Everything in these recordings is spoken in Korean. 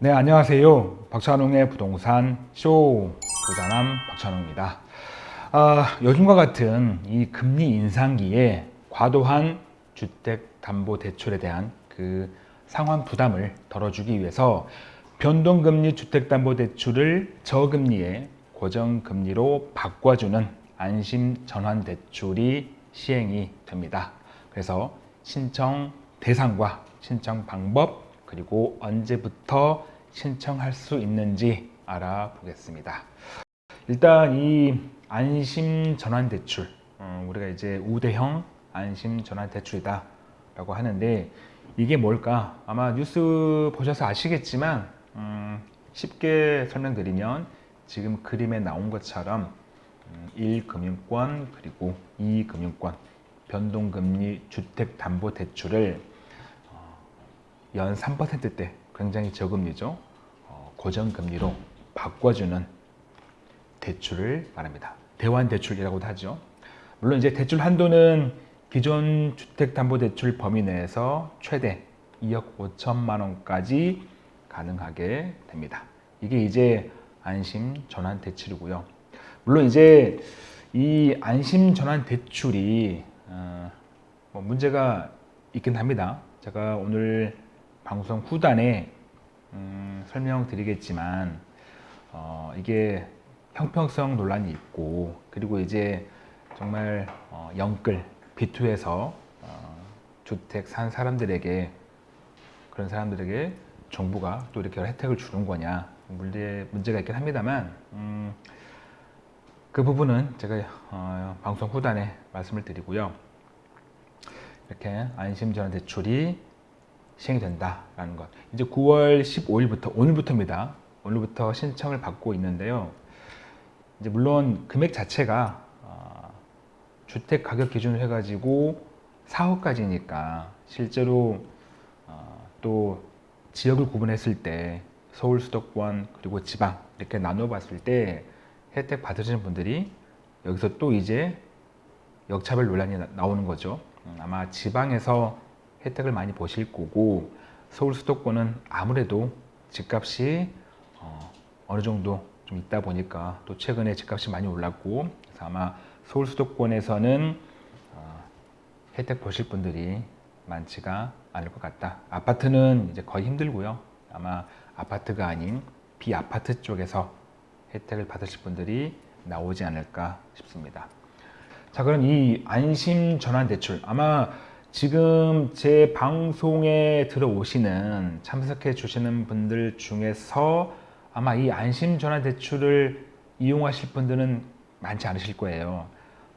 네, 안녕하세요. 박찬웅의 부동산 쇼 부자남 박찬웅입니다. 아, 요즘과 같은 이 금리 인상기에 과도한 주택담보대출에 대한 그 상환 부담을 덜어주기 위해서 변동금리 주택담보대출을 저금리에 고정금리로 바꿔주는 안심전환대출이 시행이 됩니다. 그래서 신청 대상과 신청 방법 그리고 언제부터 신청할 수 있는지 알아보겠습니다. 일단 이 안심전환대출 어, 우리가 이제 우대형 안심전환대출이다 라고 하는데 이게 뭘까 아마 뉴스 보셔서 아시겠지만 음, 쉽게 설명드리면 지금 그림에 나온 것처럼 1금융권 음, 그리고 2금융권 변동금리 주택담보대출을 연 3%대 굉장히 저금리죠. 어, 고정금리로 바꿔주는 대출을 말합니다. 대환대출이라고도 하죠. 물론 이제 대출 한도는 기존 주택담보대출 범위 내에서 최대 2억 5천만 원까지 가능하게 됩니다. 이게 이제 안심 전환 대출이고요. 물론 이제 이 안심 전환 대출이 어, 뭐 문제가 있긴 합니다. 제가 오늘 방송 후단에 음, 설명드리겠지만 어, 이게 형평성 논란이 있고 그리고 이제 정말 어, 영끌 B2에서 어, 주택 산 사람들에게 그런 사람들에게 정부가 또 이렇게 혜택을 주는 거냐 문제, 문제가 있긴 합니다만 음, 그 부분은 제가 어, 방송 후단에 말씀을 드리고요. 이렇게 안심전환 대출이 시행이 된다라는 것. 이제 9월 15일부터 오늘부터입니다. 오늘부터 신청을 받고 있는데요. 이제 물론 금액 자체가 어, 주택 가격 기준으로 해가지고 4억까지니까 실제로 어, 또 지역을 구분했을 때 서울 수도권 그리고 지방 이렇게 나눠 봤을 때 혜택 받으시는 분들이 여기서 또 이제 역차별 논란이 나오는 거죠. 음, 아마 지방에서 혜택을 많이 보실 거고 서울 수도권은 아무래도 집값이 어, 어느 정도 좀 있다 보니까 또 최근에 집값이 많이 올랐고 그래서 아마 서울 수도권에서는 어, 혜택 보실 분들이 많지가 않을 것 같다. 아파트는 이제 거의 힘들고요. 아마 아파트가 아닌 비아파트 쪽에서 혜택을 받으실 분들이 나오지 않을까 싶습니다. 자 그럼 이 안심 전환 대출 아마 지금 제 방송에 들어오시는 참석해 주시는 분들 중에서 아마 이 안심전화대출을 이용하실 분들은 많지 않으실 거예요.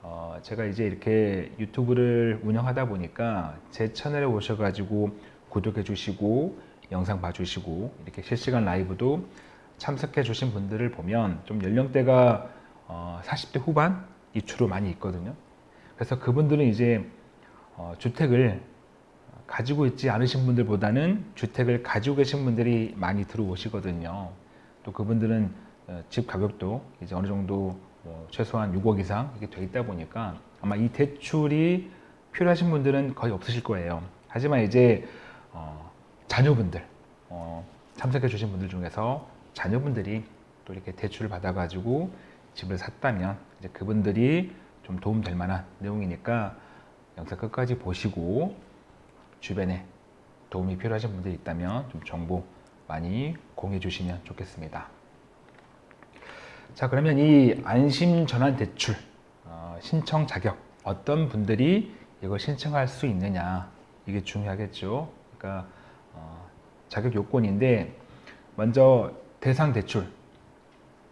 어, 제가 이제 이렇게 유튜브를 운영하다 보니까 제 채널에 오셔가지고 구독해 주시고 영상 봐주시고 이렇게 실시간 라이브도 참석해 주신 분들을 보면 좀 연령대가 어, 40대 후반 이 주로 많이 있거든요. 그래서 그분들은 이제 어, 주택을 가지고 있지 않으신 분들보다는 주택을 가지고 계신 분들이 많이 들어오시거든요. 또 그분들은 어, 집 가격도 이제 어느 정도 뭐 최소한 6억 이상 이게 돼 있다 보니까 아마 이 대출이 필요하신 분들은 거의 없으실 거예요. 하지만 이제 어, 자녀분들 어, 참석해 주신 분들 중에서 자녀분들이 또 이렇게 대출을 받아 가지고 집을 샀다면 이제 그분들이 좀 도움 될 만한 내용이니까 영상 끝까지 보시고 주변에 도움이 필요하신 분들이 있다면 좀 정보 많이 공유해 주시면 좋겠습니다. 자 그러면 이 안심전환대출 어, 신청 자격 어떤 분들이 이걸 신청할 수 있느냐 이게 중요하겠죠. 그러니까 어, 자격 요건인데 먼저 대상 대출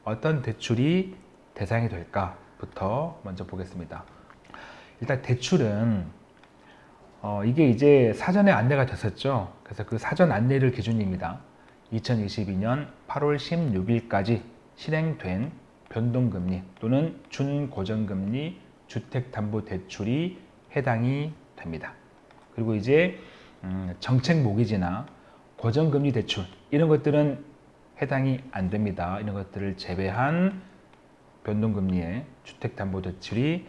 어떤 대출이 대상이 될까부터 먼저 보겠습니다. 일단 대출은 어, 이게 이제 사전에 안내가 됐었죠. 그래서 그 사전 안내를 기준입니다. 2022년 8월 16일까지 실행된 변동금리 또는 준고정금리 주택담보대출이 해당이 됩니다. 그리고 이제 음, 정책 모기지나 고정금리 대출 이런 것들은 해당이 안 됩니다. 이런 것들을 제외한 변동금리의 주택담보대출이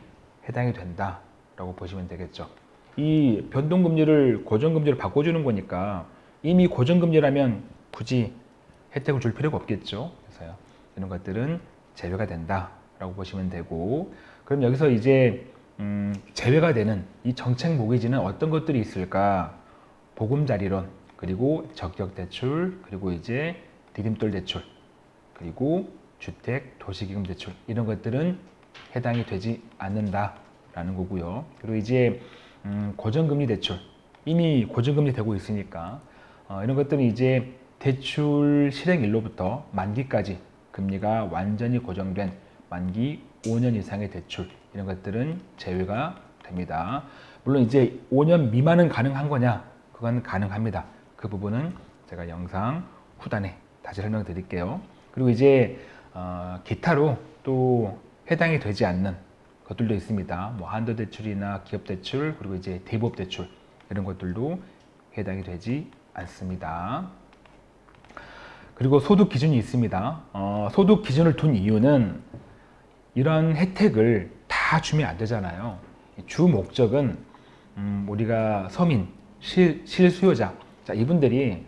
해당이 된다라고 보시면 되겠죠. 이 변동금리를 고정금리로 바꿔주는 거니까 이미 고정금리라면 굳이 혜택을 줄 필요가 없겠죠. 그래서 이런 것들은 제외가 된다라고 보시면 되고 그럼 여기서 이제 음, 제외가 되는 이 정책 모기지는 어떤 것들이 있을까? 보금자리론 그리고 적격 대출 그리고 이제 디딤돌 대출 그리고 주택 도시기금 대출 이런 것들은 해당이 되지 않는다라는 거고요. 그리고 이제 음, 고정금리 대출 이미 고정금리 되고 있으니까 어, 이런 것들은 이제 대출 실행일로부터 만기까지 금리가 완전히 고정된 만기 5년 이상의 대출 이런 것들은 제외가 됩니다. 물론 이제 5년 미만은 가능한 거냐? 그건 가능합니다. 그 부분은 제가 영상 후단에 다시 설명드릴게요. 그리고 이제 어, 기타로 또 해당이 되지 않는 것들도 있습니다. 뭐 한도 대출이나 기업 대출 그리고 이제 대법 대출 이런 것들도 해당이 되지 않습니다. 그리고 소득 기준이 있습니다. 어, 소득 기준을 둔 이유는 이런 혜택을 다 주면 안 되잖아요. 주 목적은 음, 우리가 서민, 실, 실수요자 자, 이분들이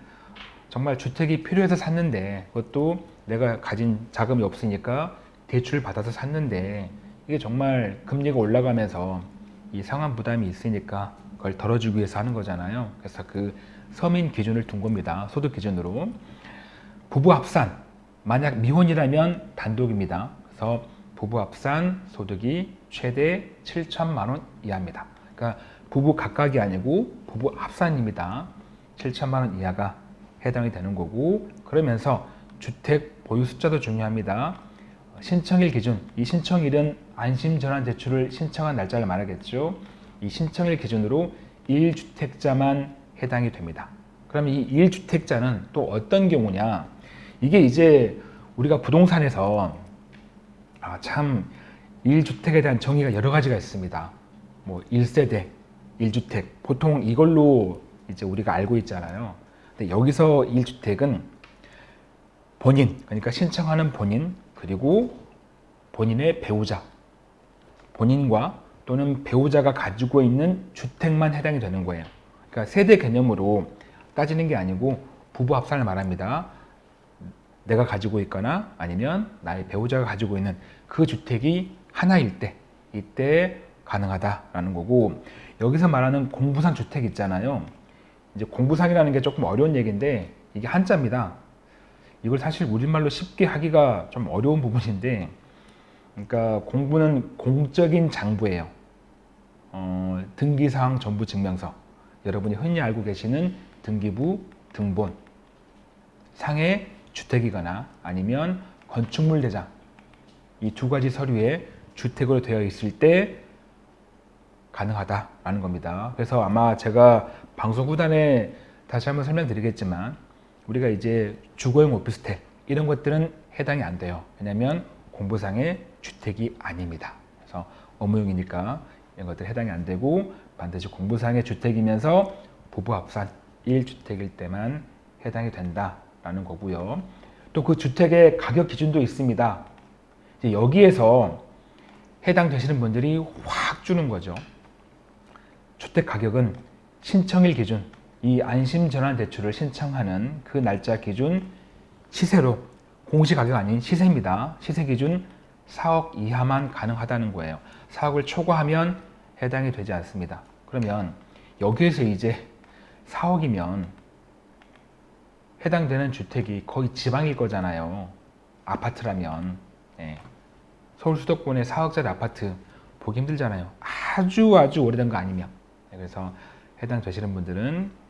정말 주택이 필요해서 샀는데 그것도 내가 가진 자금이 없으니까 대출을 받아서 샀는데 이게 정말 금리가 올라가면서 이 상환 부담이 있으니까 그걸 덜어주기 위해서 하는 거잖아요. 그래서 그 서민 기준을 둔 겁니다. 소득 기준으로. 부부 합산 만약 미혼이라면 단독입니다. 그래서 부부 합산 소득이 최대 7천만 원 이하입니다. 그러니까 부부 각각이 아니고 부부 합산입니다. 7천만 원 이하가 해당이 되는 거고 그러면서 주택 보유 숫자도 중요합니다. 신청일 기준, 이 신청일은 안심전환 대출을 신청한 날짜를 말하겠죠. 이 신청일 기준으로 1주택자만 해당이 됩니다. 그럼 이 1주택자는 또 어떤 경우냐? 이게 이제 우리가 부동산에서 아, 참 1주택에 대한 정의가 여러 가지가 있습니다. 뭐 1세대, 1주택 보통 이걸로 이제 우리가 알고 있잖아요. 근데 여기서 1주택은 본인, 그러니까 신청하는 본인 그리고 본인의 배우자, 본인과 또는 배우자가 가지고 있는 주택만 해당이 되는 거예요. 그러니까 세대 개념으로 따지는 게 아니고 부부 합산을 말합니다. 내가 가지고 있거나 아니면 나의 배우자가 가지고 있는 그 주택이 하나일 때 이때 가능하다라는 거고 여기서 말하는 공부상 주택 있잖아요. 이제 공부상이라는 게 조금 어려운 얘기인데 이게 한자입니다. 이걸 사실 우리말로 쉽게 하기가 좀 어려운 부분인데 그러니까 공부는 공적인 장부예요. 어, 등기사항 전부 증명서 여러분이 흔히 알고 계시는 등기부 등본 상의 주택이거나 아니면 건축물 대장 이 두 가지 서류에 주택으로 되어 있을 때 가능하다라는 겁니다. 그래서 아마 제가 방송 후단에 다시 한번 설명드리겠지만 우리가 이제 주거용 오피스텔 이런 것들은 해당이 안 돼요. 왜냐하면 공부상의 주택이 아닙니다. 그래서 업무용이니까 이런 것들 해당이 안 되고 반드시 공부상의 주택이면서 부부 합산 1주택일 때만 해당이 된다라는 거고요. 또 그 주택의 가격 기준도 있습니다. 여기에서 해당되시는 분들이 확 주는 거죠. 주택 가격은 신청일 기준, 이 안심전환 대출을 신청하는 그 날짜 기준 시세로 공시 가격 아닌 시세입니다. 시세 기준 4억 이하만 가능하다는 거예요. 4억을 초과하면 해당이 되지 않습니다. 그러면 여기에서 이제 4억이면 해당되는 주택이 거의 지방일 거잖아요. 아파트라면. 예. 서울 수도권의 4억짜리 아파트 보기 힘들잖아요. 아주 아주 오래된 거 아니면. 네, 그래서 해당되시는 분들은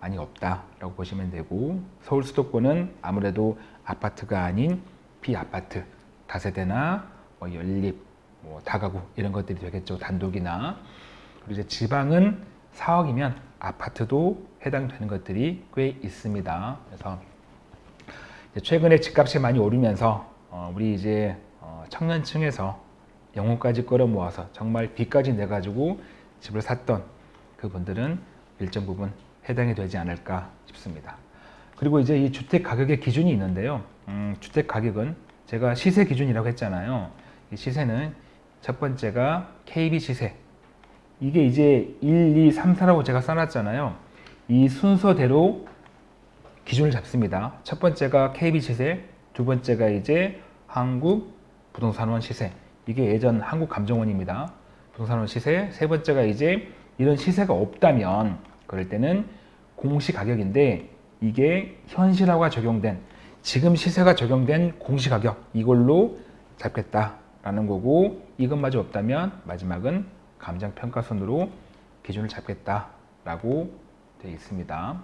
많이 없다라고 보시면 되고 서울 수도권은 아무래도 아파트가 아닌 비아파트 다세대나 뭐 연립, 뭐 다가구 이런 것들이 되겠죠. 단독이나 그리고 이제 지방은 4억이면 아파트도 해당되는 것들이 꽤 있습니다. 그래서 최근에 집값이 많이 오르면서 어 우리 이제 어 청년층에서 영혼까지 끌어모아서 정말 빚까지 내가지고 집을 샀던 그분들은 일정 부분 해당이 되지 않을까 싶습니다. 그리고 이제 이 주택 가격의 기준이 있는데요. 음, 주택 가격은 제가 시세 기준이라고 했잖아요. 이 시세는 첫 번째가 KB 시세. 이게 이제 1, 2, 3, 4라고 제가 써놨잖아요. 이 순서대로 기준을 잡습니다. 첫 번째가 KB 시세, 두 번째가 이제 한국 부동산원 시세. 이게 예전 한국감정원입니다. 부동산원 시세. 세 번째가 이제 이런 시세가 없다면 그럴 때는 공시 가격인데 이게 현실화가 적용된 지금 시세가 적용된 공시 가격 이걸로 잡겠다라는 거고 이것마저 없다면 마지막은 감정 평가선으로 기준을 잡겠다라고 되어 있습니다.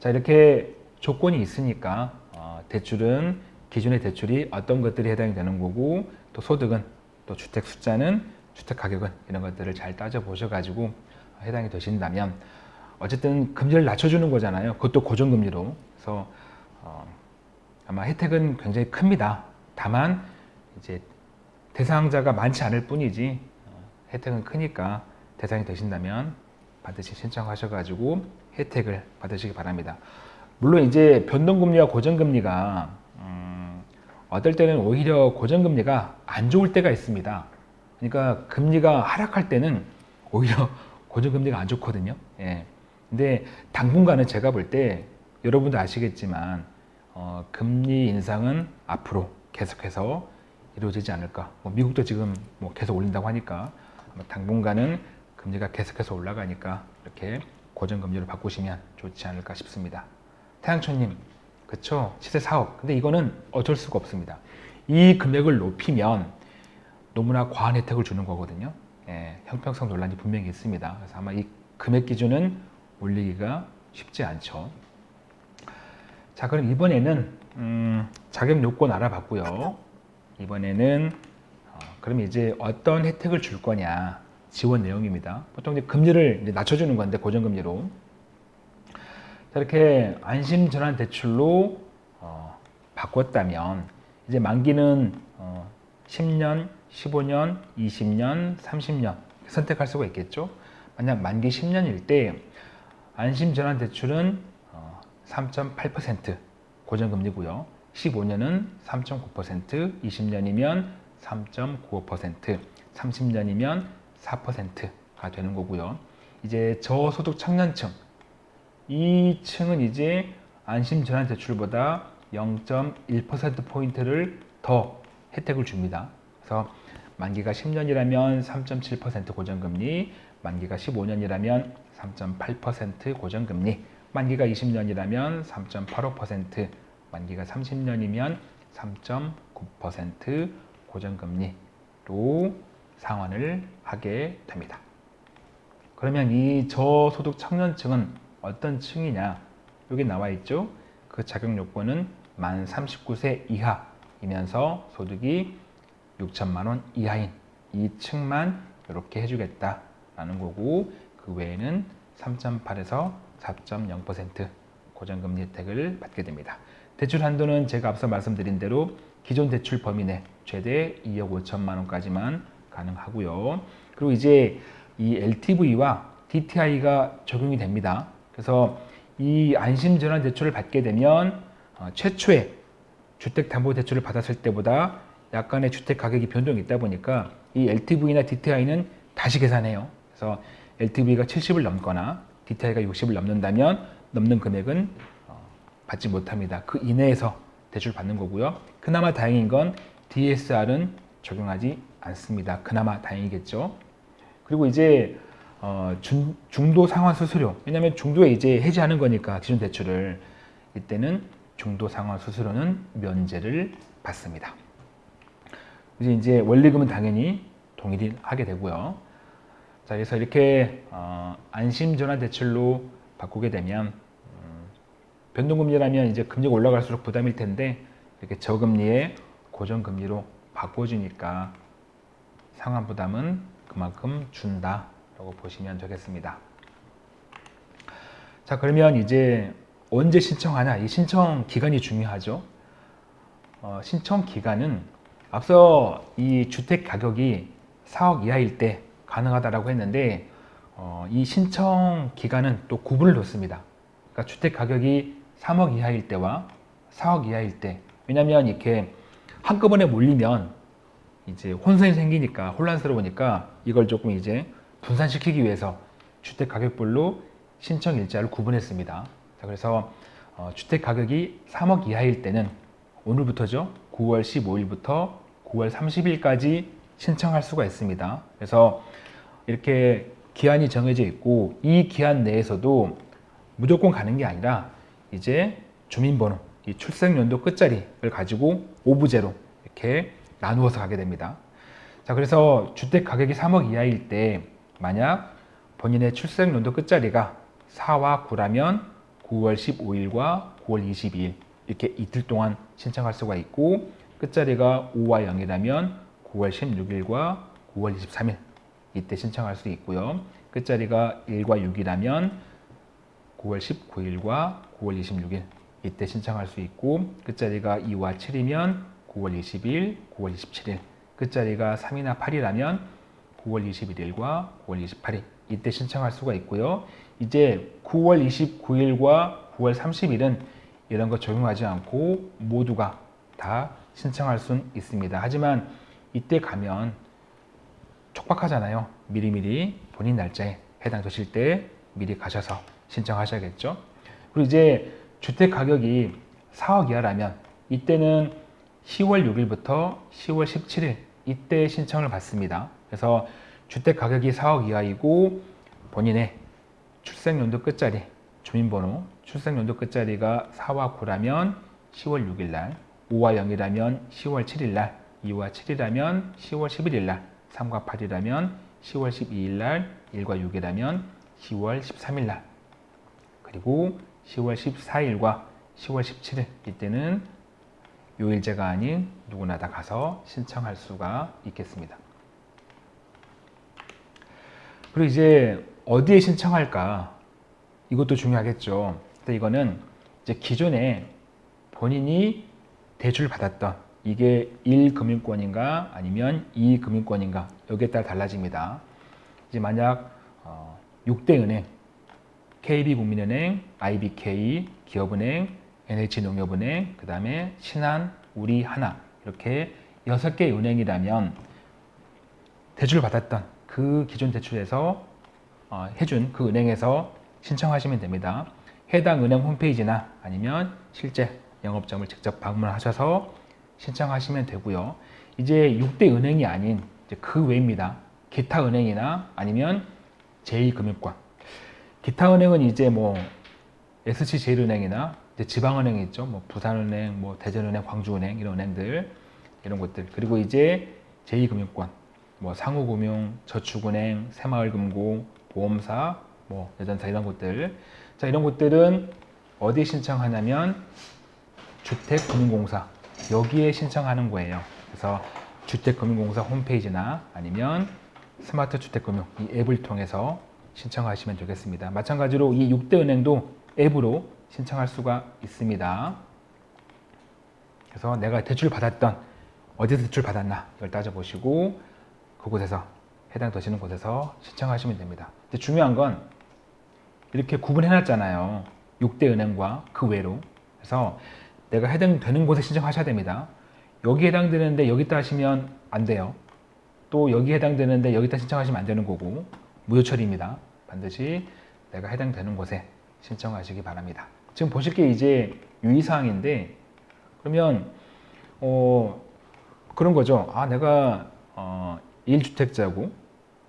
자 이렇게 조건이 있으니까 어, 대출은 기준의 대출이 어떤 것들이 해당이 되는 거고 또 소득은 또 주택 숫자는 주택 가격은 이런 것들을 잘 따져 보셔 가지고 해당이 되신다면 어쨌든 금리를 낮춰주는 거잖아요. 그것도 고정금리로. 그래서 어, 아마 혜택은 굉장히 큽니다. 다만 이제 대상자가 많지 않을 뿐이지 어, 혜택은 크니까 대상이 되신다면 반드시 신청하셔가지고 혜택을 받으시기 바랍니다. 물론 이제 변동금리와 고정금리가 음, 어떨 때는 오히려 고정금리가 안 좋을 때가 있습니다. 그러니까 금리가 하락할 때는 오히려 고정금리가 안 좋거든요. 예. 근데 당분간은 제가 볼 때 여러분도 아시겠지만 어, 금리 인상은 앞으로 계속해서 이루어지지 않을까. 뭐 미국도 지금 뭐 계속 올린다고 하니까 당분간은 금리가 계속해서 올라가니까 이렇게 고정금리로 바꾸시면 좋지 않을까 싶습니다. 태양초님, 그쵸? 시세 4억. 근데 이거는 어쩔 수가 없습니다. 이 금액을 높이면 너무나 과한 혜택을 주는 거거든요. 예, 형평성 논란이 분명히 있습니다. 그래서 아마 이 금액 기준은 올리기가 쉽지 않죠. 자, 그럼 이번에는 음, 자격 요건 알아봤고요. 이번에는 어, 그럼 이제 어떤 혜택을 줄 거냐 지원 내용입니다. 보통 이제 금리를 이제 낮춰주는 건데 고정금리로 자, 이렇게 안심전환 대출로 어, 바꿨다면 이제 만기는 어, 10년, 15년, 20년, 30년 선택할 수가 있겠죠. 만약 만기 10년일 때 안심전환 대출은 3.8% 고정금리고요. 15년은 3.9%, 20년이면 3.95%, 30년이면 4%가 되는 거고요. 이제 저소득 청년층 이 층은 이제 안심전환 대출보다 0.1%포인트를 더 혜택을 줍니다. 그래서 만기가 10년이라면 3.7% 고정금리, 만기가 15년이라면 3.8% 고정금리, 만기가 20년이라면 3.85%, 만기가 30년이면 3.9% 고정금리로 상환을 하게 됩니다. 그러면 이 저소득 청년층은 어떤 층이냐? 여기 나와 있죠? 그 자격 요건은 만 39세 이하이면서 소득이 6천만 원 이하인 이 층만 이렇게 해주겠다라는 거고 그 외에는 3.8에서 4.0% 고정금리 혜택을 받게 됩니다. 대출 한도는 제가 앞서 말씀드린 대로 기존 대출 범위 내 최대 2억 5천만 원까지만 가능하고요. 그리고 이제 이 LTV와 DTI가 적용이 됩니다. 그래서 이 안심전환 대출을 받게 되면 어, 최초에 주택담보대출을 받았을 때보다 약간의 주택 가격이 변동이 있다 보니까 이 LTV나 DTI는 다시 계산해요. 그래서 LTV가 70을 넘거나 DTI가 60을 넘는다면 넘는 금액은 어, 받지 못합니다. 그 이내에서 대출 받는 거고요. 그나마 다행인 건 DSR은 적용하지 않습니다. 그나마 다행이겠죠. 그리고 이제 어, 중, 중도 상환 수수료 왜냐하면 중도에 이제 해지하는 거니까 기존 대출을 이때는 중도 상환 수수료는 면제를 받습니다. 이제 이제 원리금은 당연히 동일하게 되고요. 자, 그래서 이렇게 어, 안심전환 대출로 바꾸게 되면 음, 변동금리라면 이제 금리가 올라갈수록 부담일 텐데 이렇게 저금리에 고정금리로 바꿔주니까 상환 부담은 그만큼 준다 라고 보시면 되겠습니다. 자 그러면 이제 언제 신청하냐 이 신청 기간이 중요하죠. 어, 신청 기간은 앞서 이 주택 가격이 4억 이하일 때 가능하다라고 했는데 어, 이 신청 기간은 또 구분을 뒀습니다. 그러니까 주택 가격이 3억 이하일 때와 4억 이하일 때 왜냐하면 이렇게 한꺼번에 몰리면 이제 혼선이 생기니까 혼란스러우니까 이걸 조금 이제 분산시키기 위해서 주택 가격별로 신청 일자를 구분했습니다. 자, 그래서 어, 주택 가격이 3억 이하일 때는 오늘부터죠. 9월 15일부터 9월 30일까지 신청할 수가 있습니다. 그래서 이렇게 기한이 정해져 있고 이 기한 내에서도 무조건 가는 게 아니라 이제 주민번호, 이 출생연도 끝자리를 가지고 오부제로 이렇게 나누어서 가게 됩니다. 자, 그래서 주택 가격이 3억 이하일 때 만약 본인의 출생연도 끝자리가 4와 9라면 9월 15일과 9월 22일 이렇게 이틀 동안 신청할 수가 있고 끝자리가 5와 0이라면 9월 16일과 9월 23일 이때 신청할 수 있고요. 끝자리가 1과 6이라면 9월 19일과 9월 26일 이때 신청할 수 있고 끝자리가 2와 7이면 9월 20일, 9월 27일 끝자리가 3이나 8이라면 9월 21일과 9월 28일 이때 신청할 수가 있고요. 이제 9월 29일과 9월 30일은 이런 거 적용하지 않고 모두가 다 신청할 수 있습니다. 하지만 이때 가면 촉박하잖아요. 미리미리 본인 날짜에 해당되실 때 미리 가셔서 신청하셔야겠죠. 그리고 이제 주택 가격이 4억 이하라면 이때는 10월 6일부터 10월 17일 이때 신청을 받습니다. 그래서 주택 가격이 4억 이하이고 본인의 출생연도 끝자리, 주민번호, 출생연도 끝자리가 4와 9라면 10월 6일 날, 5와 0이라면 10월 7일 날, 2와 7이라면 10월 11일 날, 3과 8이라면 10월 12일 날, 1과 6이라면 10월 13일 날, 그리고 10월 14일과 10월 17일 이때는 요일제가 아닌 누구나 다 가서 신청할 수가 있겠습니다. 그리고 이제 어디에 신청할까? 이것도 중요하겠죠. 근데 이거는 이제 기존에 본인이 대출 받았던 이게 1금융권인가 아니면 2금융권인가 여기에 따라 달라집니다. 이제 만약 어, 6대 은행 KB국민은행, IBK, 기업은행, NH농협은행, 그 다음에 신한, 우리 하나 이렇게 6개 은행이라면 대출을 받았던 그 기존 대출에서 어, 해준 그 은행에서 신청하시면 됩니다. 해당 은행 홈페이지나 아니면 실제 영업점을 직접 방문하셔서 신청하시면 되고요. 이제 6대 은행이 아닌 그 외입니다. 기타 은행이나 아니면 제2금융권. 기타 은행은 이제 뭐 SC제일은행이나 지방은행 있죠. 뭐 부산은행, 뭐 대전은행, 광주은행 이런 은행들 이런 것들 그리고 이제 제2금융권, 뭐 상호금융, 저축은행, 새마을금고, 보험사, 뭐 여전사 이런 곳들. 자 이런 곳들은 어디에 신청하냐면 주택금융공사 여기에 신청하는 거예요. 그래서 주택금융공사 홈페이지나 아니면 스마트 주택금융 이 앱을 통해서 신청하시면 되겠습니다. 마찬가지로 이 6대 은행도 앱으로 신청할 수가 있습니다. 그래서 내가 대출 받았던 어디서 대출 받았나 이걸 따져보시고 그곳에서 해당 되시는 곳에서 신청하시면 됩니다. 근데 중요한 건 이렇게 구분해 놨잖아요. 6대 은행과 그 외로. 그래서 내가 해당되는 곳에 신청하셔야 됩니다. 여기 해당되는데 여기다 하시면 안 돼요. 또 여기 해당되는데 여기다 신청하시면 안 되는 거고 무효 처리입니다. 반드시 내가 해당되는 곳에 신청하시기 바랍니다. 지금 보실 게 이제 유의사항인데 그러면 어 그런 거죠. 아 내가 어 1주택자고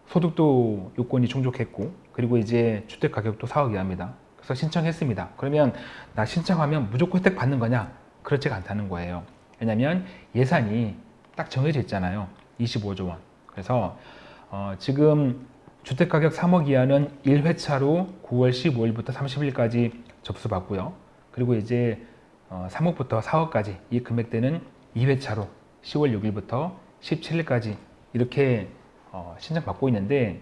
소득도 요건이 충족했고 그리고 이제 주택 가격도 4억 이하입니다. 그래서 신청했습니다. 그러면 나 신청하면 무조건 혜택 받는 거냐? 그렇지가 않다는 거예요. 왜냐하면 예산이 딱 정해져 있잖아요. 25조 원. 그래서 어 지금 주택가격 3억 이하는 1회차로 9월 15일부터 30일까지 접수받고요. 그리고 이제 3억부터 어, 4억까지 이 금액대는 2회차로 10월 6일부터 17일까지 이렇게 어, 신청받고 있는데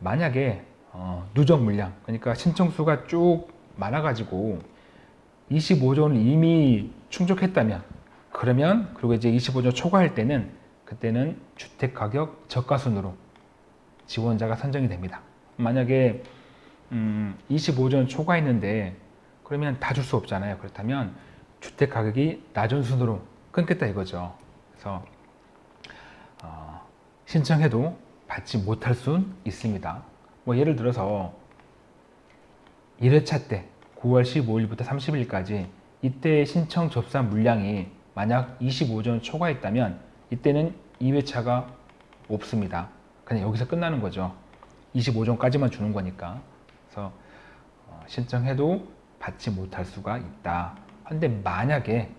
만약에 어, 누적 물량 그러니까 신청수가 쭉 많아가지고 25조는 이미 충족했다면 그러면 그리고 이제 25조 초과할 때는 그때는 주택가격 저가순으로 지원자가 선정이 됩니다. 만약에 음, 25전 초과했는데 그러면 다 줄 수 없잖아요. 그렇다면 주택 가격이 낮은 순으로 끊겠다 이거죠. 그래서 어, 신청해도 받지 못할 순 있습니다. 뭐 예를 들어서 1회차 때 9월 15일부터 30일까지 이때 신청 접수한 물량이 만약 25전 초과했다면 이때는 2회차가 없습니다. 그냥 여기서 끝나는 거죠. 25전까지만 주는 거니까. 그래서 어, 신청해도 받지 못할 수가 있다. 근데 만약에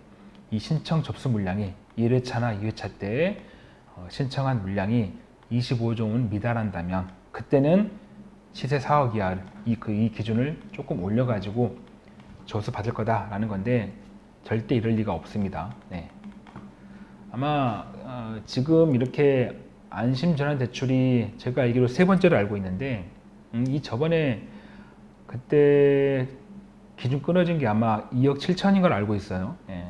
이 신청 접수 물량이 1회차나 2회차 때 어, 신청한 물량이 25종을 미달한다면 그때는 시세 4억 이하 이, 그, 이 기준을 조금 올려가지고 조수 받을 거다라는 건데 절대 이럴 리가 없습니다. 네. 아마 어, 지금 이렇게 안심전환 대출이 제가 알기로 세 번째로 알고 있는데 음, 이 저번에 그때 기준 끊어진 게 아마 2억 7천인 걸 알고 있어요. 예.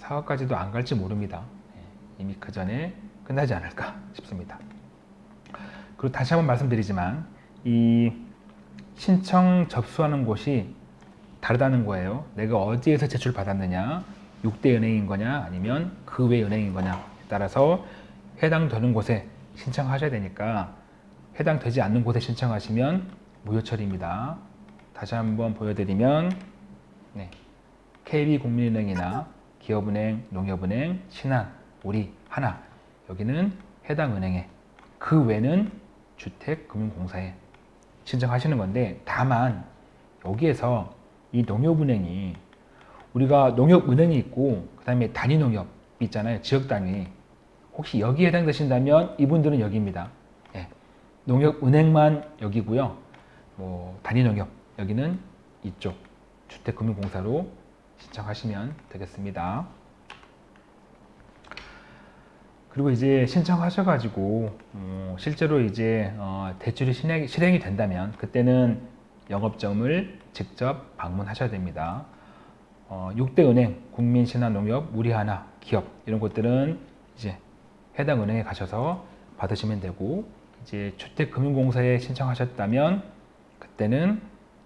4억까지도 안 갈지 모릅니다. 예. 이미 그 전에 끝나지 않을까 싶습니다. 그리고 다시 한번 말씀드리지만 이 신청 접수하는 곳이 다르다는 거예요. 내가 어디에서 제출 받았느냐, 6대 은행인 거냐, 아니면 그 외 은행인 거냐 따라서 해당되는 곳에 신청하셔야 되니까 해당되지 않는 곳에 신청하시면 무효 처리입니다. 다시 한번 보여드리면 네, KB국민은행이나 기업은행, 농협은행, 신한, 우리, 하나 여기는 해당 은행에 그 외는 주택금융공사에 신청하시는 건데 다만 여기에서 이 농협은행이 우리가 농협은행이 있고 그 다음에 단위농협 있잖아요. 지역단위. 혹시 여기에 해당되신다면 이분들은 여기입니다. 예. 농협은행만 여기고요. 뭐 단위농협 여기는 이쪽 주택금융공사로 신청하시면 되겠습니다 그리고 이제 신청하셔가지고 어, 실제로 이제 어, 대출이 실행, 실행이 된다면 그때는 영업점을 직접 방문하셔야 됩니다. 어, 6대 은행, 국민신한농협, 우리하나, 기업 이런 곳들은 이제 해당 은행에 가셔서 받으시면 되고 이제 주택금융공사에 신청하셨다면 그때는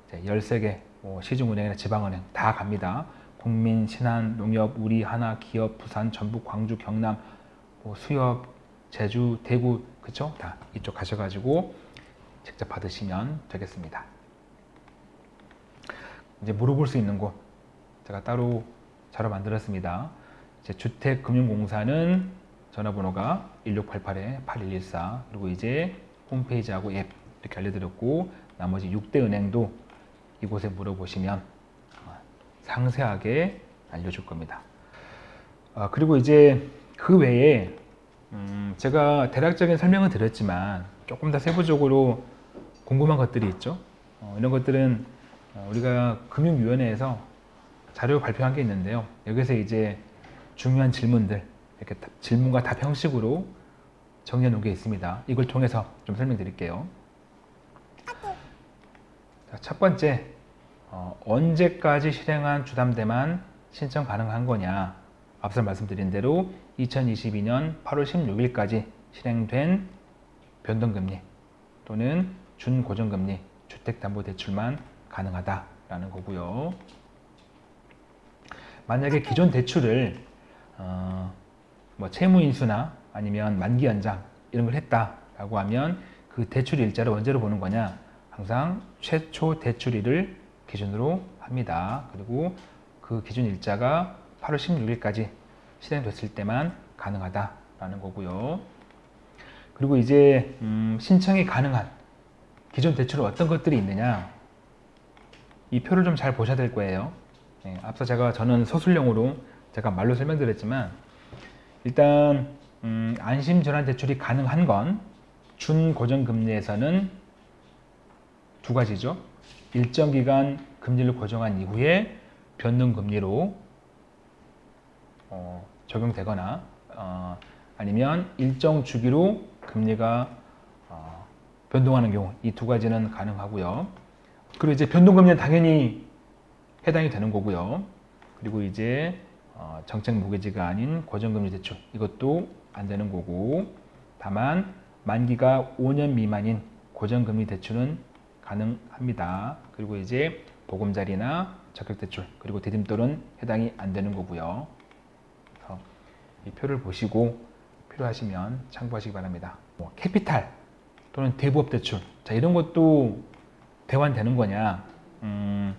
이제 13개 뭐 시중은행이나 지방은행 다 갑니다. 국민, 신한, 농협, 우리, 하나, 기업, 부산, 전북, 광주, 경남, 뭐 수협, 제주, 대구 그쵸? 다 이쪽 가셔가지고 직접 받으시면 되겠습니다. 이제 물어볼 수 있는 곳 제가 따로 자료 만들었습니다. 이제 주택금융공사는 전화번호가 1688-8114 그리고 이제 홈페이지하고 앱 이렇게 알려드렸고 나머지 6대 은행도 이곳에 물어보시면 어, 상세하게 알려줄 겁니다. 아, 그리고 이제 그 외에 음, 제가 대략적인 설명은 드렸지만 조금 더 세부적으로 궁금한 것들이 있죠. 어, 이런 것들은 어, 우리가 금융위원회에서 자료 발표한 게 있는데요. 여기서 이제 중요한 질문들 이렇게 질문과 답 형식으로 정리해 놓은 게 있습니다. 이걸 통해서 좀 설명드릴게요. 자, 첫 번째, 어, 언제까지 실행한 주담대만 신청 가능한 거냐? 앞서 말씀드린 대로 2022년 8월 16일까지 실행된 변동금리 또는 준고정금리 주택담보대출만 가능하다라는 거고요. 만약에 기존 대출을 어, 뭐 채무인수나 아니면 만기 연장 이런 걸 했다라고 하면 그 대출 일자를 언제로 보는 거냐? 항상 최초 대출일을 기준으로 합니다. 그리고 그 기준 일자가 8월 16일까지 실행됐을 때만 가능하다라는 거고요. 그리고 이제 음, 신청이 가능한 기존 대출은 어떤 것들이 있느냐 이 표를 좀 잘 보셔야 될 거예요. 네, 앞서 제가 저는 서술형으로 제가 말로 설명드렸지만 일단 음, 안심전환 대출이 가능한 건 준고정금리에서는 두 가지죠. 일정 기간 금리를 고정한 이후에 변동금리로 어, 적용되거나 어, 아니면 일정 주기로 금리가 어, 변동하는 경우 이 두 가지는 가능하고요. 그리고 이제 변동금리는 당연히 해당이 되는 거고요. 그리고 이제 어, 정책 모기지가 아닌 고정금리 대출 이것도 안 되는 거고 다만 만기가 5년 미만인 고정금리 대출은 가능합니다. 그리고 이제 보금자리나 적격대출 그리고 디딤돌은 해당이 안 되는 거고요. 이 표를 보시고 필요하시면 참고하시기 바랍니다. 뭐 캐피탈 또는 대부업 대출 자 이런 것도 대환되는 거냐 음,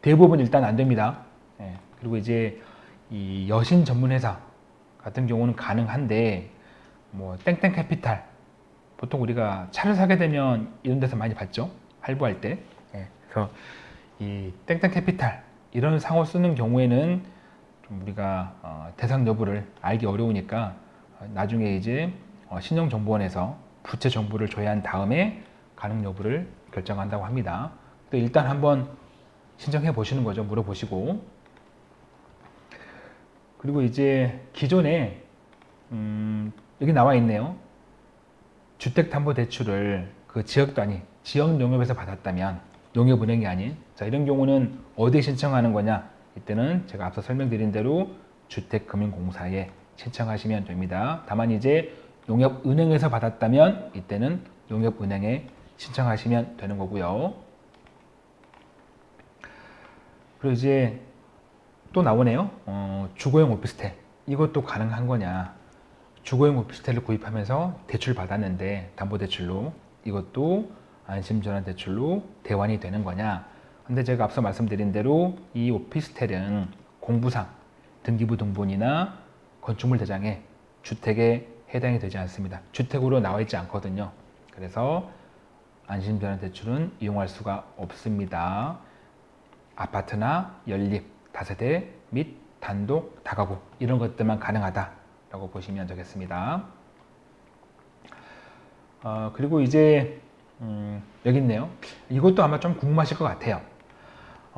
대부분 일단 안 됩니다. 예, 그리고 이제 이 여신 전문 회사 같은 경우는 가능한데 뭐 땡땡 캐피탈 보통 우리가 차를 사게 되면 이런 데서 많이 봤죠. 할부할 때. 예, 그래서 이 땡땡 캐피탈 이런 상호 쓰는 경우에는 좀 우리가 어, 대상 여부를 알기 어려우니까 어, 나중에 이제 어, 신용정보원에서 부채 정보를 조회한 다음에 가능 여부를 결정한다고 합니다. 근데 일단 한번 신청해 보시는 거죠. 물어보시고 그리고 이제 기존에 음, 여기 나와 있네요. 주택담보대출을 그 지역 단위, 지역 용역에서 받았다면 용역은행이 아닌 자 이런 경우는 어디에 신청하는 거냐 이때는 제가 앞서 설명드린 대로 주택금융공사에 신청하시면 됩니다. 다만 이제 용역은행에서 받았다면 이때는 용역은행에 신청하시면 되는 거고요. 그리고 이제 또 나오네요. 어, 주거용 오피스텔 이것도 가능한 거냐? 주거용 오피스텔을 구입하면서 대출 받았는데 담보대출로 이것도 안심전환 대출로 대환이 되는 거냐? 근데 제가 앞서 말씀드린 대로 이 오피스텔은 공부상 등기부 등본이나 건축물 대장에 주택에 해당이 되지 않습니다. 주택으로 나와 있지 않거든요. 그래서 안심전환 대출은 이용할 수가 없습니다. 아파트나 연립, 다세대 및 단독, 다가구 이런 것들만 가능하다라고 보시면 되겠습니다. 어, 그리고 이제 음, 여기 있네요. 이것도 아마 좀 궁금하실 것 같아요.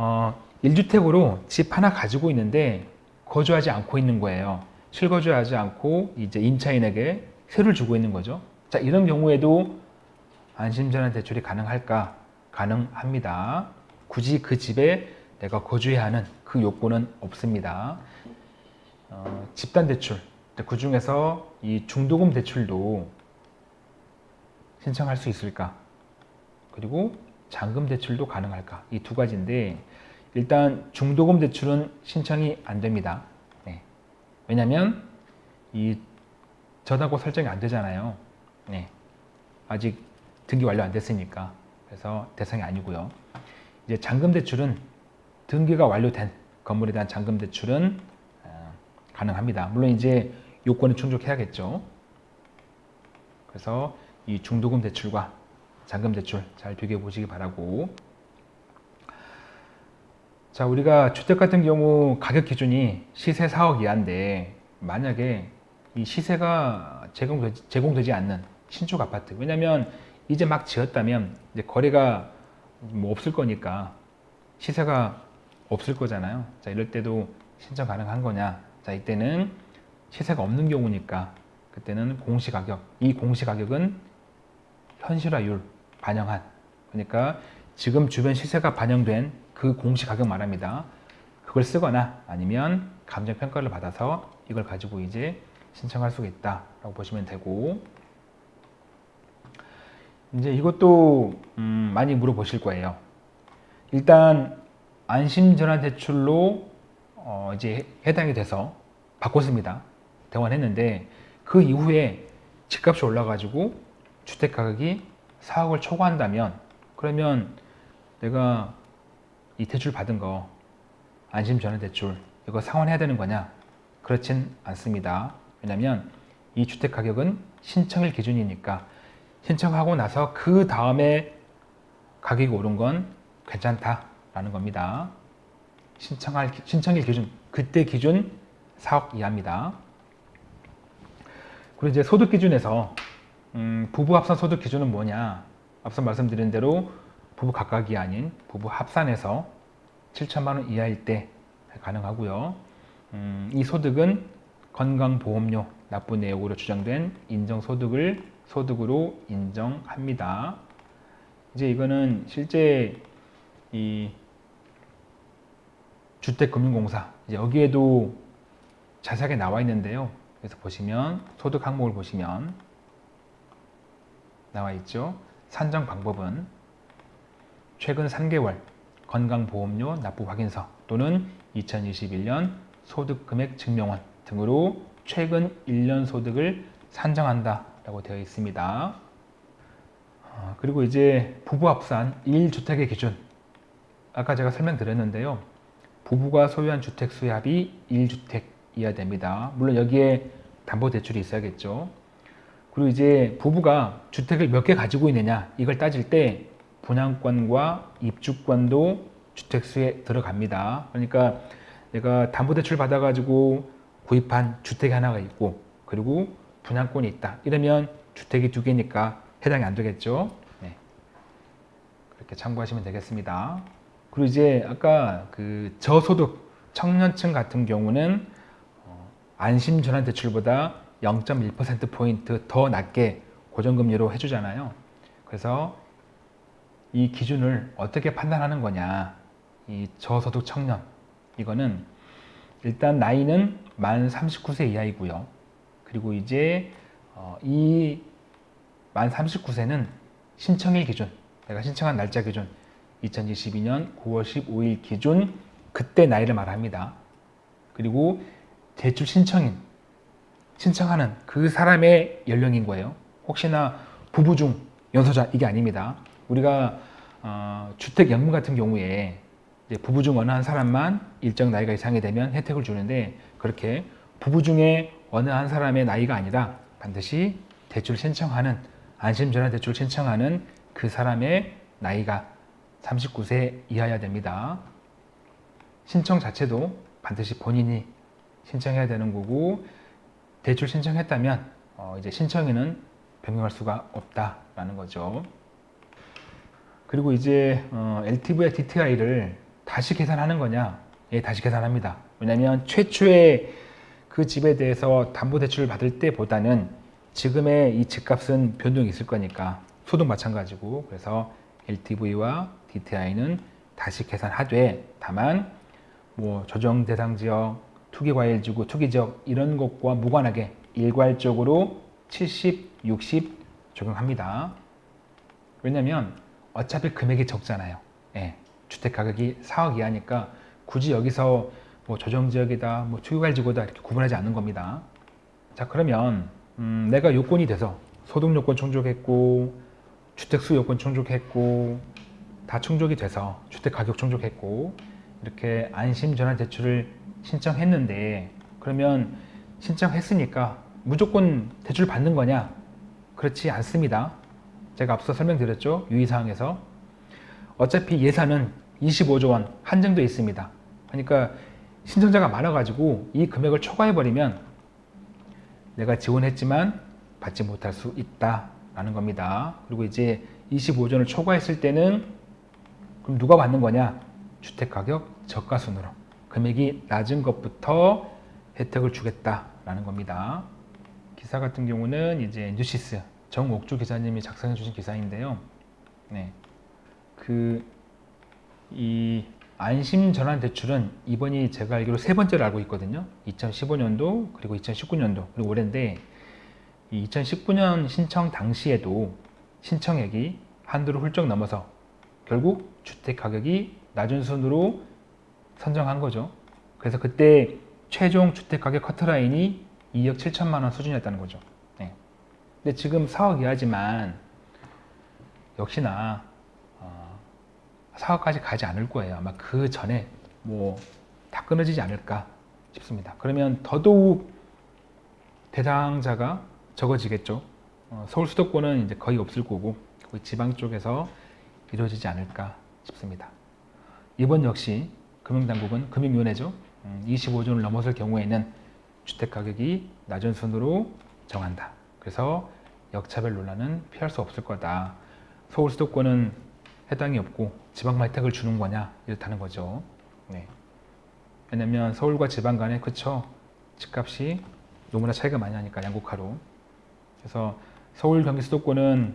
어, 1주택으로 집 하나 가지고 있는데 거주하지 않고 있는 거예요. 실거주하지 않고 이제 임차인에게 세를 주고 있는 거죠. 자, 이런 경우에도 안심전환 대출이 가능할까? 가능합니다. 굳이 그 집에 내가 거주해야 하는 그 요건은 없습니다. 어, 집단 대출, 그 중에서 이 중도금 대출도 신청할 수 있을까? 그리고 잔금 대출도 가능할까? 이 두 가지인데 일단 중도금 대출은 신청이 안 됩니다. 네. 왜냐하면 이 저당고 설정이 안 되잖아요. 네. 아직 등기 완료 안 됐으니까 그래서 대상이 아니고요. 이제 잔금 대출은 등기가 완료된 건물에 대한 잔금 대출은 어, 가능합니다. 물론 이제 요건은 충족해야겠죠. 그래서 이 중도금 대출과 잔금 대출 잘 비교해 보시기 바라고 자 우리가 주택 같은 경우 가격 기준이 시세 4억 이하인데 만약에 이 시세가 제공되지, 제공되지 않는 신축 아파트 왜냐면 이제 막 지었다면 이제 거래가 뭐 없을 거니까 시세가 없을 거잖아요. 자 이럴 때도 신청 가능한 거냐? 자 이때는 시세가 없는 경우니까 그때는 공시가격 이 공시가격은 현실화율 반영한. 그러니까 지금 주변 시세가 반영된 그 공시 가격 말합니다. 그걸 쓰거나 아니면 감정평가를 받아서 이걸 가지고 이제 신청할 수가 있다라고 보시면 되고 이제 이것도 음 많이 물어보실 거예요. 일단 안심전환대출로 어 이제 해당이 돼서 바꿨습니다. 대환했는데 그 이후에 집값이 올라가지고 주택가격이 4억을 초과한다면 그러면 내가 이 대출 받은 거 안심전환 대출 이거 상환해야 되는 거냐? 그렇진 않습니다. 왜냐하면 이 주택 가격은 신청일 기준이니까 신청하고 나서 그 다음에 가격이 오른 건 괜찮다라는 겁니다. 신청할 신청일 기준 그때 기준 4억 이하입니다. 그리고 이제 소득 기준에서 음, 부부 합산 소득 기준은 뭐냐? 앞서 말씀드린 대로 부부 각각이 아닌 부부 합산해서 7천만 원 이하일 때 가능하고요. 음, 이 소득은 건강보험료 납부 내역으로 주장된 인정소득을 소득으로 인정합니다. 이제 이거는 실제 이 주택금융공사 여기에도 자세하게 나와 있는데요. 그래서 보시면 소득 항목을 보시면 나와 있죠. 산정 방법은 최근 3개월 건강보험료 납부 확인서 또는 2021년 소득금액 증명원 등으로 최근 1년 소득을 산정한다 라고 되어 있습니다. 어, 그리고 이제 부부합산 1주택의 기준 아까 제가 설명드렸는데요. 부부가 소유한 주택 수합이 1주택 이어야 됩니다. 물론 여기에 담보대출이 있어야겠죠. 그리고 이제 부부가 주택을 몇 개 가지고 있느냐 이걸 따질 때 분양권과 입주권도 주택수에 들어갑니다. 그러니까 내가 담보대출 받아가지고 구입한 주택이 하나가 있고 그리고 분양권이 있다. 이러면 주택이 두 개니까 해당이 안 되겠죠. 네. 그렇게 참고하시면 되겠습니다. 그리고 이제 아까 그 저소득 청년층 같은 경우는 어, 안심전환대출보다 0.1%포인트 더 낮게 고정금리로 해주잖아요. 그래서 이 기준을 어떻게 판단하는 거냐. 이 저소득 청년. 이거는 일단 나이는 만 39세 이하이고요. 그리고 이제 어, 이만 39세는 신청일 기준, 내가 신청한 날짜 기준 2022년 9월 15일 기준 그때 나이를 말합니다. 그리고 대출 신청인, 신청하는 그 사람의 연령인 거예요. 혹시나 부부 중 연소자 이게 아닙니다. 우리가 어, 주택연금 같은 경우에 부부 중 어느 한 사람만 일정 나이가 이상이 되면 혜택을 주는데 그렇게 부부 중에 어느 한 사람의 나이가 아니라 반드시 대출 신청하는 안심전환 대출 신청하는 그 사람의 나이가 39세 이하여야 됩니다. 신청 자체도 반드시 본인이 신청해야 되는 거고 대출 신청했다면 어 이제 신청인은 변경할 수가 없다라는 거죠. 그리고 이제 어 LTV와 DTI를 다시 계산하는 거냐? 예, 다시 계산합니다. 왜냐하면 최초의 그 집에 대해서 담보대출을 받을 때보다는 지금의 이 집값은 변동이 있을 거니까 소득 마찬가지고 그래서 LTV와 DTI는 다시 계산하되 다만 뭐 조정 대상 지역, 투기 과일 지구, 투기 지역 이런 것과 무관하게 일괄적으로 70, 60 적용합니다. 왜냐면 어차피 금액이 적잖아요. 예, 주택 가격이 4억 이하니까 굳이 여기서 뭐 조정지역이다, 뭐 투기과일지구다 이렇게 구분하지 않는 겁니다. 자 그러면 음, 내가 요건이 돼서 소득 요건 충족했고 주택수 요건 충족했고 다 충족이 돼서 주택 가격 충족했고 이렇게 안심 전환 대출을 신청했는데 그러면 신청했으니까 무조건 대출 받는 거냐? 그렇지 않습니다. 제가 앞서 설명드렸죠. 유의사항에서 어차피 예산은 25조 원 한정돼 있습니다. 그러니까 신청자가 많아가지고 이 금액을 초과해버리면 내가 지원했지만 받지 못할 수 있다라는 겁니다. 그리고 이제 25조를 초과했을 때는 그럼 누가 받는 거냐? 주택가격 저가순으로 금액이 낮은 것부터 혜택을 주겠다라는 겁니다. 기사 같은 경우는 이제 뉴시스 정옥주 기자님이 작성해 주신 기사인데요. 네. 그, 이 안심 전환 대출은 이번이 제가 알기로 세 번째로 알고 있거든요. 2015년도 그리고 2019년도 그리고 올해인데 2019년 신청 당시에도 신청액이 한도를 훌쩍 넘어서 결국 주택 가격이 낮은 순으로 선정한 거죠. 그래서 그때 최종 주택 가격 커트라인이 2억 7천만 원 수준이었다는 거죠. 네. 근데 지금 4억 이하지만 역시나 4억까지 가지 않을 거예요. 아마 그 전에 뭐 다 끊어지지 않을까 싶습니다. 그러면 더더욱 대상자가 적어지겠죠. 어, 서울 수도권은 이제 거의 없을 거고 지방 쪽에서 이루어지지 않을까 싶습니다. 이번 역시 금융당국은 금융위원회죠. 음, 25조를 넘어설 경우에는 주택가격이 낮은 순으로 정한다. 그래서 역차별 논란은 피할 수 없을 거다. 서울 수도권은 해당이 없고 지방만 혜택을 주는 거냐 이렇다는 거죠. 네. 왜냐면 서울과 지방 간에 그쵸 집값이 너무나 차이가 많이 나니까 양극화로 그래서 서울 경기 수도권은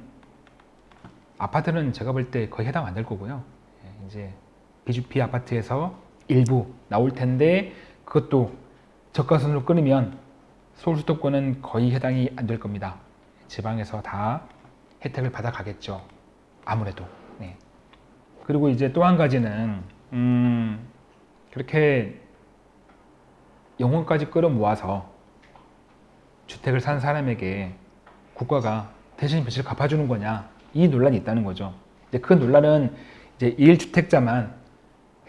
아파트는 제가 볼 때 거의 해당 안 될 거고요. 예, 이제 비주피 아파트에서 일부 나올 텐데 그것도 저가선으로 끊으면 서울 수도권은 거의 해당이 안 될 겁니다. 지방에서 다 혜택을 받아 가겠죠. 아무래도. 네. 그리고 이제 또 한 가지는 음, 그렇게 영혼까지 끌어모아서 주택을 산 사람에게 국가가 대신 빚을 갚아주는 거냐 이 논란이 있다는 거죠. 이제 그 논란은 이제 1주택자만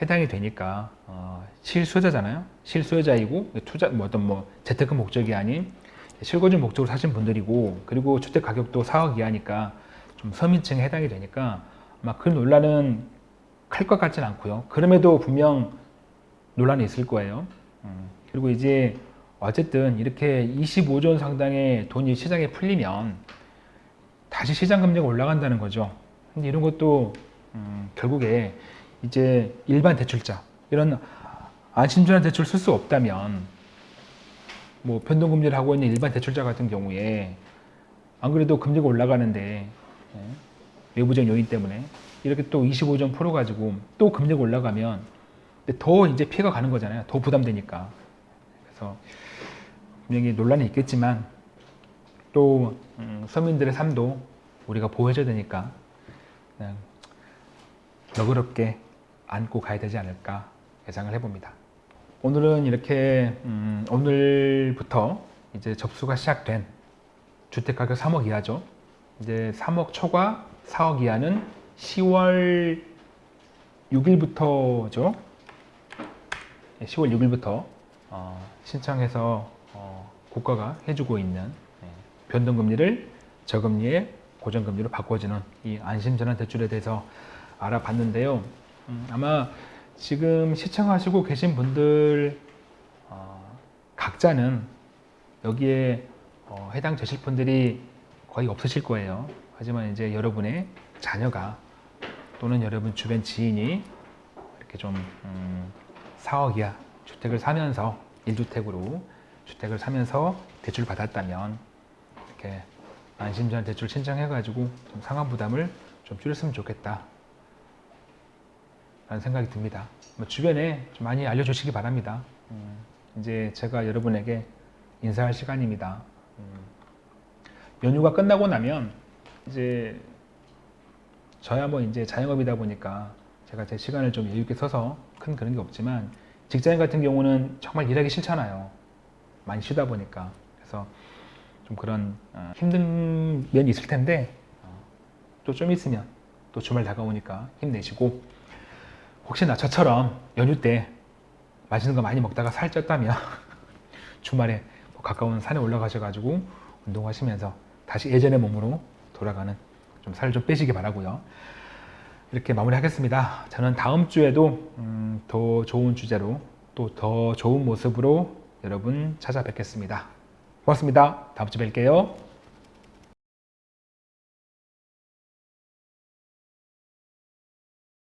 해당이 되니까 어, 실수요자잖아요. 실수요자이고 투자 뭐 어떤 뭐 재테크 목적이 아닌 실거주 목적으로 사신 분들이고 그리고 주택 가격도 4억 이하니까 좀 서민층에 해당이 되니까 아마 그 논란은 클 것 같진 않고요. 그럼에도 분명 논란이 있을 거예요. 음, 그리고 이제 어쨌든 이렇게 25조 원 상당의 돈이 시장에 풀리면 다시 시장 금리가 올라간다는 거죠. 근데 이런 것도 음, 결국에 이제 일반 대출자 이런 안심전환 대출 쓸 수 없다면 뭐 변동금리를 하고 있는 일반 대출자 같은 경우에 안 그래도 금리가 올라가는데 예, 외부적 요인 때문에 이렇게 또 25점 풀어 가지고 또 금리가 올라가면 더 이제 피해가 가는 거잖아요. 더 부담되니까. 그래서 분명히 논란이 있겠지만 또 음, 서민들의 삶도 우리가 보호해줘야 되니까 그냥 너그럽게 안고 가야 되지 않을까 예상을 해봅니다. 오늘은 이렇게 음, 오늘부터 이제 접수가 시작된 주택가격 3억 이하죠. 이제 3억 초과 4억 이하는 10월 6일부터죠. 10월 6일부터 어, 신청해서 어, 국가가 해주고 있는 예, 변동금리를 저금리에 고정금리로 바꿔주는 이 안심전환 대출에 대해서 알아봤는데요. 음, 아마 지금 시청하시고 계신 분들 어, 각자는 여기에 어, 해당 되실 분들이 거의 없으실 거예요. 하지만 이제 여러분의 자녀가 또는 여러분 주변 지인이 이렇게 좀 음, 4억 이하 주택을 사면서 1주택으로 주택을 사면서 대출 받았다면 이렇게 안심전 대출 신청해가지고 좀 상환 부담을 좀 줄였으면 좋겠다 라는 생각이 듭니다. 뭐 주변에 좀 많이 알려주시기 바랍니다. 음, 이제 제가 여러분에게 인사할 시간입니다. 음, 연휴가 끝나고 나면 이제 저야 뭐 이제 자영업이다 보니까 제가 제 시간을 좀 여유 있게 써서 큰 그런 게 없지만 직장인 같은 경우는 정말 일하기 싫잖아요. 많이 쉬다 보니까 그래서 좀 그런 어, 힘든 면이 있을 텐데 어, 또좀 있으면 또 주말 다가오니까 힘내시고 혹시나 저처럼 연휴 때 맛있는 거 많이 먹다가 살쪘다면 주말에 뭐 가까운 산에 올라가셔가지고 운동하시면서 다시 예전의 몸으로 돌아가는 좀살좀 빼시기 바라고요. 이렇게 마무리하겠습니다. 저는 다음 주에도 음, 더 좋은 주제로 또 더 좋은 모습으로 여러분 찾아뵙겠습니다. 고맙습니다. 다음 주에 뵐게요.